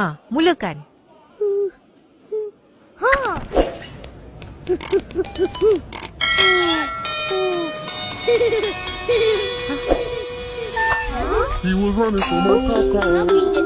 Ha, mulakan. Ha. Ha. He was running for my car.